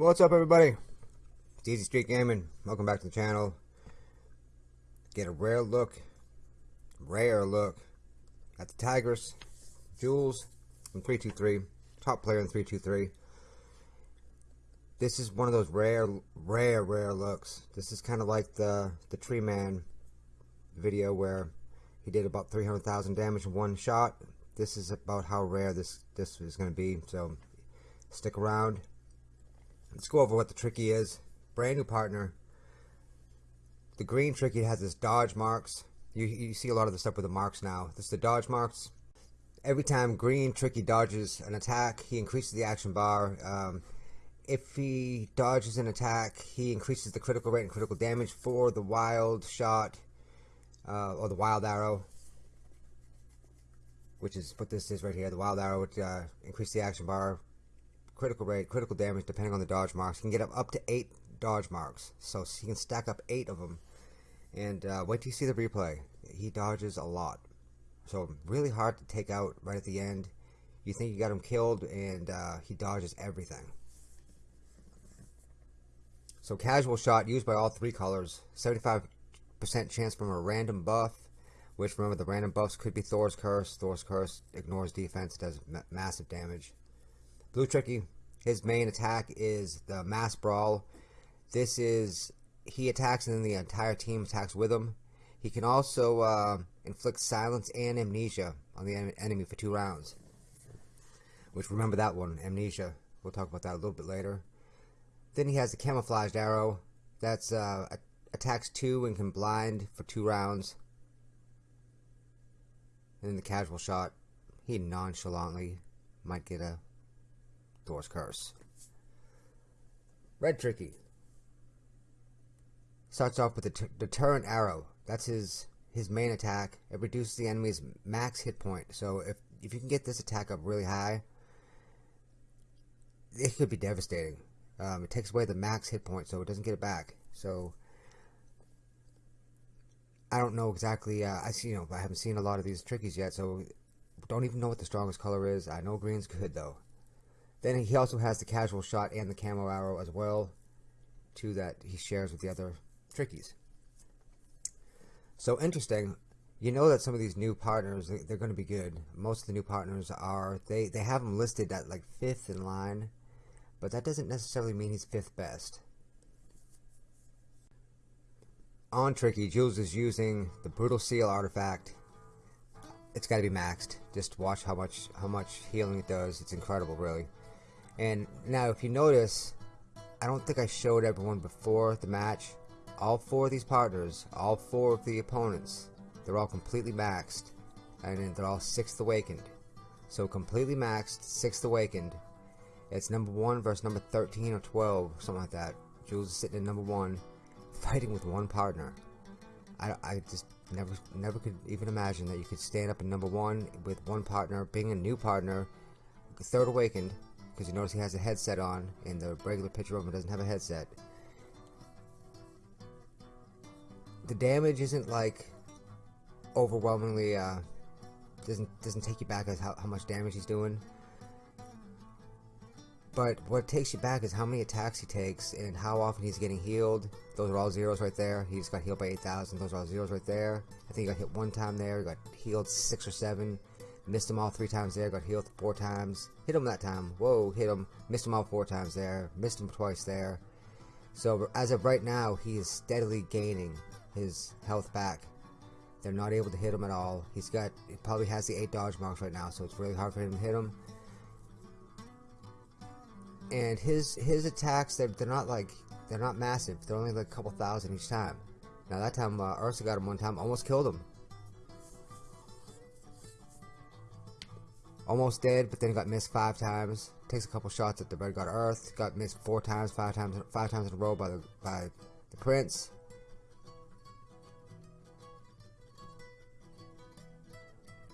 What's up everybody? It's Easy Street Gaming. Welcome back to the channel. Get a rare look, rare look at the Tigers, Jules from 323, top player in 323. This is one of those rare, rare, rare looks. This is kind of like the, the Tree Man video where he did about 300,000 damage in one shot. This is about how rare this, this is going to be. So stick around. Let's go over what the tricky is. Brand new partner. The green tricky has this dodge marks. You, you see a lot of the stuff with the marks now. This is the dodge marks. Every time green tricky dodges an attack, he increases the action bar. Um, if he dodges an attack, he increases the critical rate and critical damage for the wild shot uh, or the wild arrow, which is what this is right here. The wild arrow would uh, increase the action bar, critical rate, critical damage, depending on the dodge marks. You can get up, up to eight dodge marks, so he can stack up eight of them. And uh, wait till you see the replay. He dodges a lot, so really hard to take out right at the end. You think you got him killed, and uh, he dodges everything. So casual shot used by all three colors. 75 percent chance from a random buff, which remember the random buffs could be Thor's Curse. Thor's Curse ignores defense, does ma massive damage. Blue Tricky, his main attack is the Mass Brawl. This is, he attacks and then the entire team attacks with him. He can also uh, inflict silence and amnesia on the enemy for two rounds. Which, remember that one, amnesia. We'll talk about that a little bit later. Then he has the camouflaged arrow. That's uh, attacks two and can blind for two rounds. And then the casual shot, he nonchalantly might get a Thor's Curse. Red Tricky starts off with a deterrent arrow. That's his his main attack. It reduces the enemy's max hit point. So if if you can get this attack up really high, it could be devastating. Um, it takes away the max hit point, so it doesn't get it back. So I don't know exactly. Uh, I see, you know, I haven't seen a lot of these trickies yet, so don't even know what the strongest color is. I know green's good though. Then he also has the casual shot and the camo arrow as well, two that he shares with the other trickies. So interesting. You know that some of these new partners they're going to be good. Most of the new partners are they they have them listed at like fifth in line, but that doesn't necessarily mean he's fifth best on Tricky, Jules is using the Brutal Seal artifact. It's got to be maxed. Just watch how much how much healing it does. It's incredible, really. And now, if you notice, I don't think I showed everyone before the match. All four of these partners, all four of the opponents, they're all completely maxed, and they're all sixth awakened. So completely maxed, sixth awakened. It's number one versus number 13 or 12, something like that. Jules is sitting in number one fighting with one partner. I, I just never never could even imagine that you could stand up in number one with one partner, being a new partner, third awakened, because you notice he has a headset on, and the regular picture of him doesn't have a headset. The damage isn't like overwhelmingly uh, doesn't doesn't take you back as how, how much damage he's doing. But what takes you back is how many attacks he takes and how often he's getting healed. Those are all zeros right there. He's got healed by 8,000. Those are all zeros right there. I think he got hit one time there. He got healed six or seven. Missed him all three times there. Got healed four times. Hit him that time. Whoa, hit him. Missed him all four times there. Missed him twice there. So as of right now, he is steadily gaining his health back. They're not able to hit him at all. He's got, he probably has the 8 dodge marks right now, so it's really hard for him to hit him and his his attacks they're, they're not like they're not massive they're only like a couple thousand each time now that time uh, Ursa got him one time almost killed him almost dead but then got missed five times takes a couple shots at the red god earth got missed four times five times five times in a row by the by the prince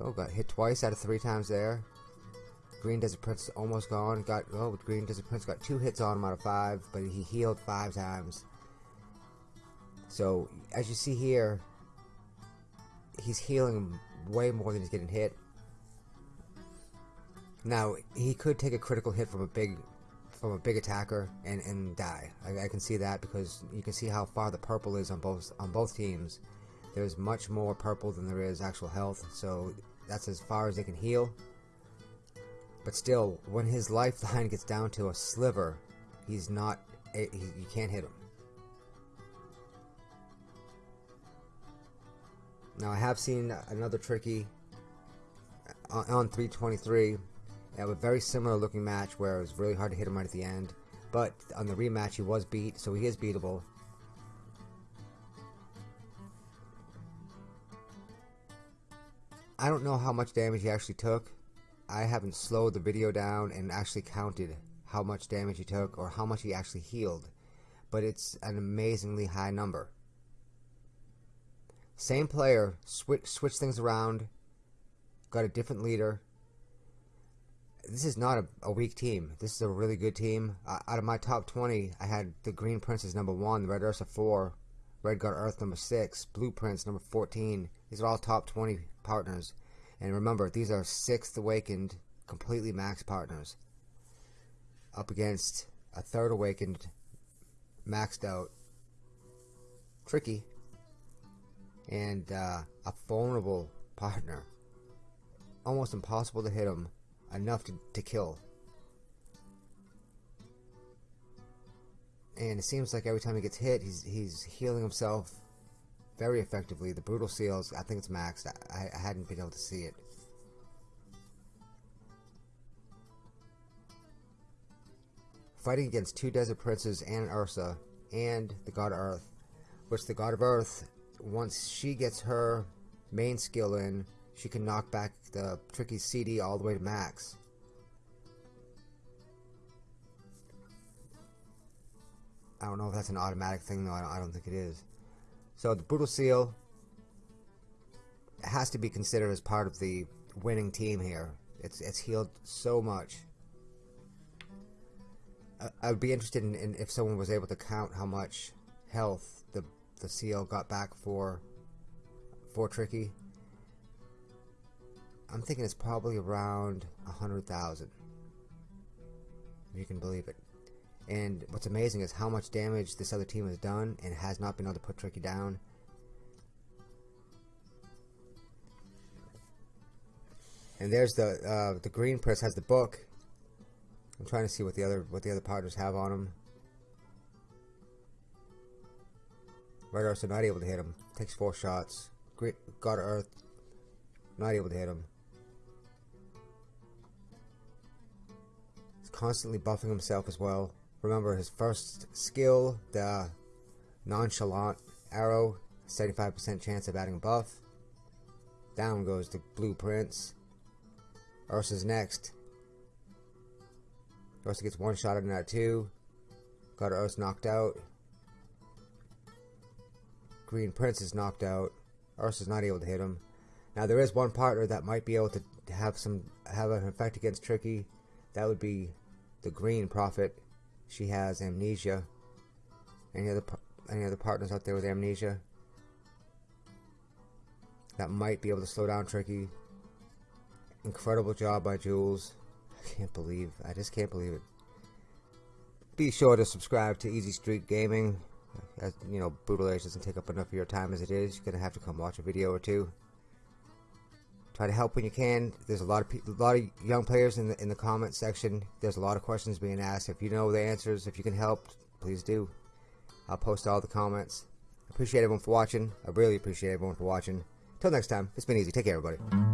oh got hit twice out of three times there Green Desert Prince is almost gone. Got oh, Green Desert Prince got two hits on him out of five, but he healed five times. So as you see here, he's healing way more than he's getting hit. Now he could take a critical hit from a big from a big attacker and, and die. I, I, can see that because you can see how far the purple is on both on both teams. There's much more purple than there is actual health, so that's as far as they can heal. But still, when his lifeline gets down to a sliver, he's not. He, you can't hit him. Now I have seen another tricky uh, on 323 have a very similar looking match where it was really hard to hit him right at the end. But on the rematch, he was beat, so he is beatable. I don't know how much damage he actually took. I haven't slowed the video down and actually counted how much damage he took or how much he actually healed. But it's an amazingly high number. Same player, switch, switch things around, got a different leader, this is not a, a, weak team. This is a really good team. Uh, out of my top 20, I had the Green Princess number 1, the Red Ursa 4, Red God Earth number 6, Blue Prince number 14. These are all top 20 partners. And remember, these are 6th Awakened, completely max partners. Up against a 3rd Awakened, maxed out, Tricky, and uh, a vulnerable partner. Almost impossible to hit him enough to, to kill. And it seems like every time he gets hit, he's he's healing himself very effectively. The brutal seals, I think it's maxed. I, I hadn't been able to see it. Fighting against two desert princes and Ursa and the god of Earth, which the god of Earth, once she gets her main skill in, she can knock back the tricky CD all the way to max. I don't know if that's an automatic thing though, I don't, I don't think it is. So the Brutal Seal has to be considered as part of the winning team here. It's, it's healed so much. I, would be interested in, in if someone was able to count how much health the the seal got back for for Tricky. I'm thinking it's probably around a hundred thousand. If you can believe it. And what's amazing is how much damage this other team has done and has not been able to put Tricky down. And there's the uh, the green press has the book. I'm trying to see what the other what the other partners have on them. Red Ursa not able to hit him. Takes four shots. Great God Earth not able to hit him. Constantly buffing himself as well. Remember his first skill, the nonchalant arrow, 75% chance of adding a buff. Down goes the blue prince. Ursa's next. Ursa gets one shot in that too. Got Ursa knocked out. Green Prince is knocked out. Ursa's not able to hit him. Now there is one partner that might be able to have some have an effect against Tricky. That would be the Green Prophet, she has amnesia. Any other any other partners out there with amnesia that might be able to slow down Tricky? Incredible job by Jules. I can't believe. I just can't believe it. Be sure to subscribe to Easy Street Gaming. As you know, Brutal Age doesn't take up enough of your time as it is. You're gonna have to come watch a video or two try to help when you can. There's a lot of a lot of young players in the in the comment section. There's a lot of questions being asked. If you know the answers, if you can help, please do. I'll post all the comments. Appreciate everyone for watching. I really appreciate everyone for watching. Till next time, it's been easy. Take care, everybody.